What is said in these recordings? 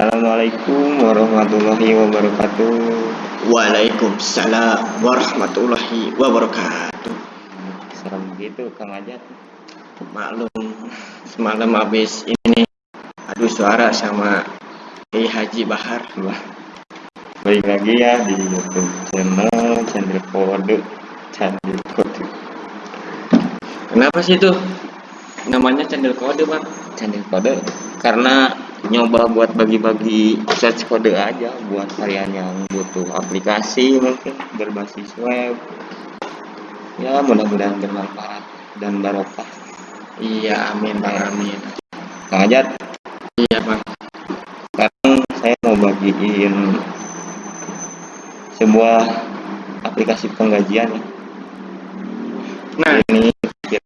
Assalamualaikum warahmatullahi wabarakatuh. Waalaikumsalam warahmatullahi wabarakatuh. Serem gitu Kang Ajat. Maklum semalam habis ini adu suara sama Kiai Haji Bahar. Wah. Baik lagi ya di YouTube channel Channel Kode Channel Kode. Kenapa sih tuh namanya channel kode bang? Channel Kode Karena nyoba buat bagi-bagi search kode aja buat kalian yang butuh aplikasi mungkin berbasis web ya mudah-mudahan bermanfaat dan barokah iya amin bang amin. Kang Ajat Iya bang. sekarang saya mau bagiin sebuah aplikasi penggajian. Nah ini Ajat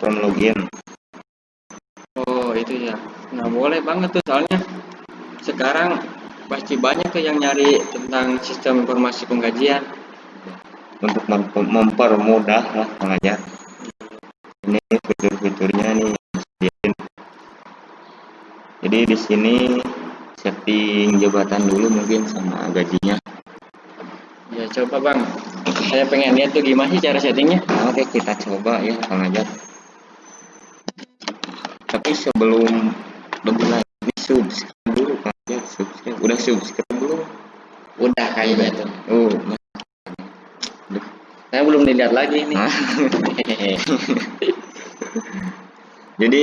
from login. Nah boleh banget tuh soalnya sekarang pasti banyak tuh yang nyari tentang sistem informasi penggajian. untuk mem- mempermudah lah Kang Ajat ini fitur-fiturnya nih jadi di sini setting jabatan dulu mungkin sama gajinya Ya coba bang. Saya pengen lihat tuh gimana sih cara settingnya. Nah, oke kita coba ya Kang Ajat tapi sebelum lebih lanjut subscribe dulu Kang Ajat subscribe belum Udah kayaknya tuh. oh Saya belum dilihat lagi nih. Hah? jadi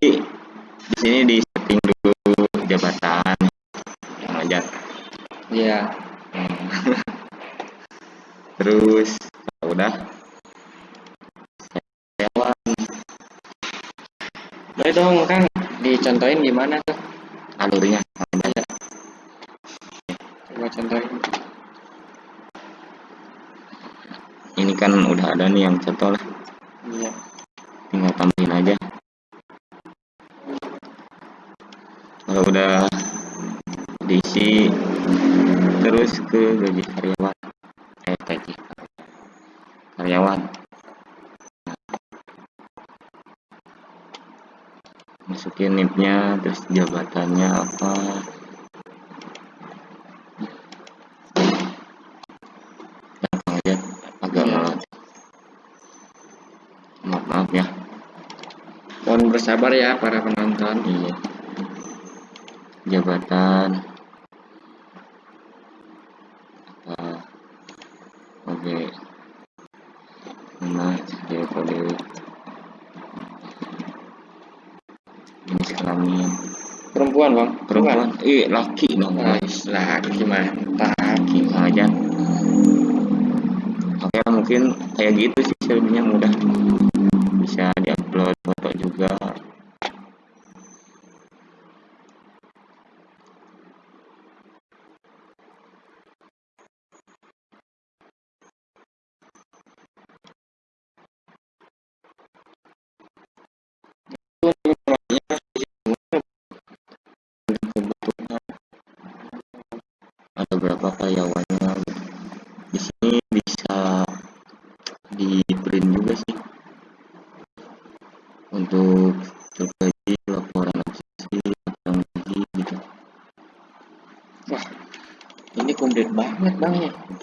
di sini di setting dulu jabatan Kang Ajat Iya. Hmm. terus kalau udah karyawan Boleh dong Kang dicontohin gimana tuh? alurnya. Coba contohin. ini kan udah ada nih yang contoh lah Iya. tinggal tambahin aja. Kalau udah diisi terus ke gaji karyawan. Eh gaji karyawan. Masukin nipnya terus jabatannya apa gampang aja agak Iya. maaf maaf maaf ya Mohon bersabar ya para penonton. Iya. Jabatan apa? Oke. Nama dia kode jenis kelamin Perempuan bang. perempuan eh laki dong Guys, laki mantap. laki aja oke mungkin kayak gitu sih selebihnya mudah bisa diupload foto juga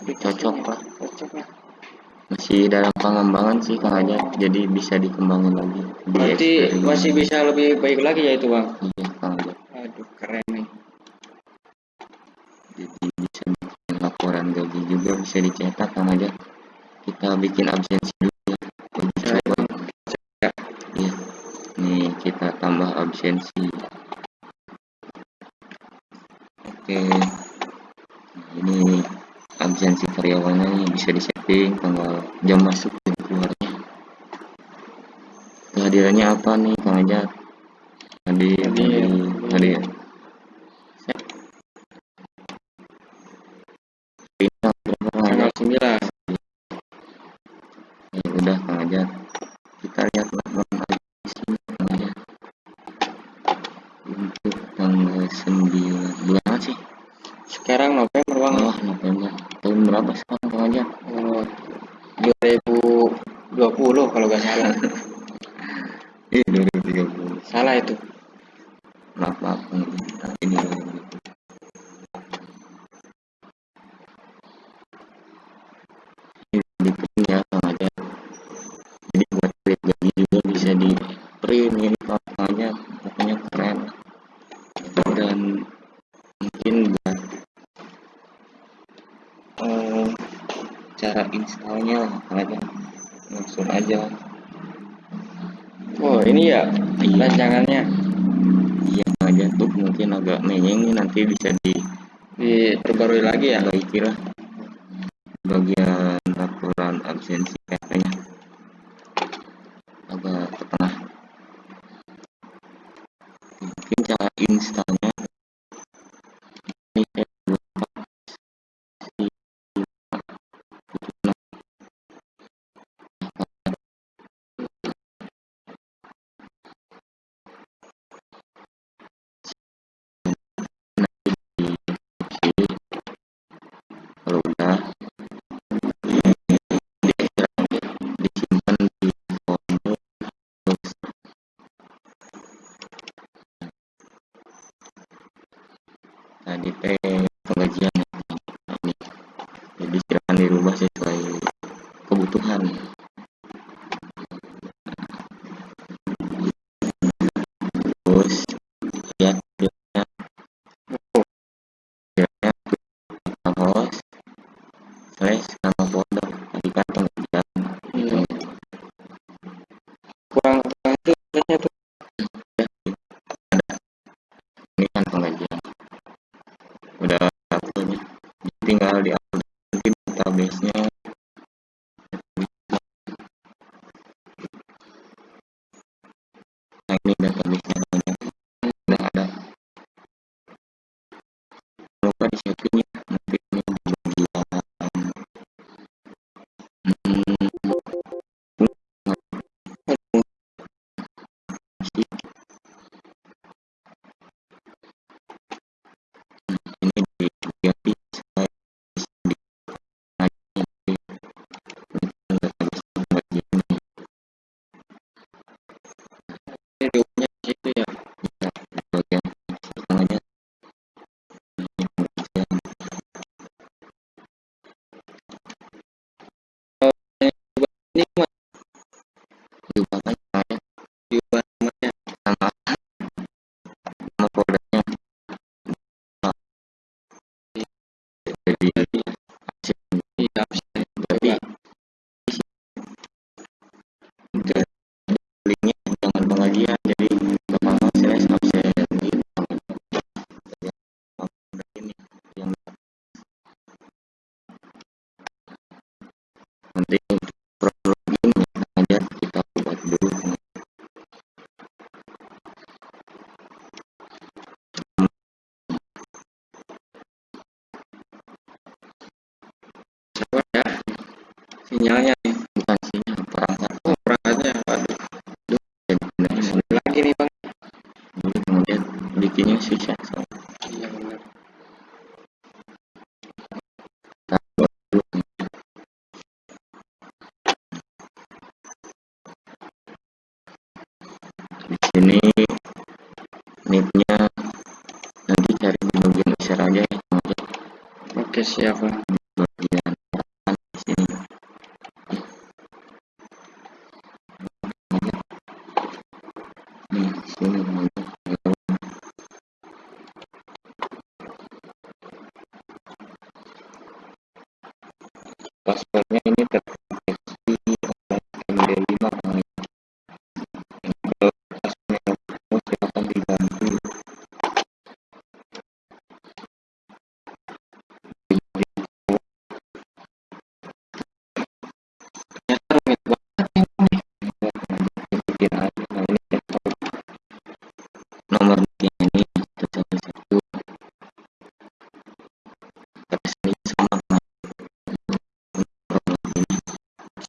ya. cocok lah. Masih dalam pengembangan sih kang aja jadi bisa dikembangin lagi Berarti masih bisa lebih baik lagi ya itu bang. iya kang aja Aduh keren nih. jadi bisa bikin laporan gaji juga bisa dicetak kang aja kita bikin absensi dulu Ya. iya. Nih kita tambah absensi. Oke. Nah, ini absensi karyawannya nih bisa disetting tanggal jam masuk dan keluarnya kehadirannya apa nih kang aja hadir Hadir. hadir Bintang berapa Kang Tanggal? 9 Ya udah Kang. Kita lihat nggak salah iya 2030 salah itu. Maaf maaf ini 2030. Ini penting ya, sama aja. Jadi buat print jadi juga bisa di print ini pokoknya pokoknya keren. Dan mungkin buat uh, cara installnya aja. Langsung aja Oh ini ya rancangannya. Iya aja tuh mungkin agak menyengi nanti bisa di diperbarui lagi ya? lagi lah. di rumah sih. name ini nicknya nanti cari di bagian share aja ya. oke siap siapa bagian di sini. Sini.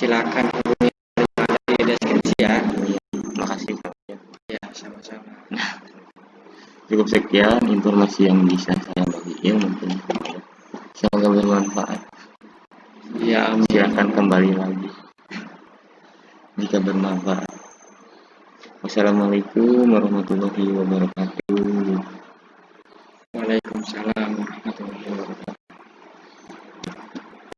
silakan hubungi di deskripsi ya. Terima kasih. Iya, ya, sama-sama. Nah, cukup sekian informasi yang bisa saya bagikan mungkin. Semoga bermanfaat. Ya, silakan kembali lagi jika bermanfaat. Wassalamualaikum warahmatullahi wabarakatuh. Waalaikumsalam warahmatullahi wabarakatuh.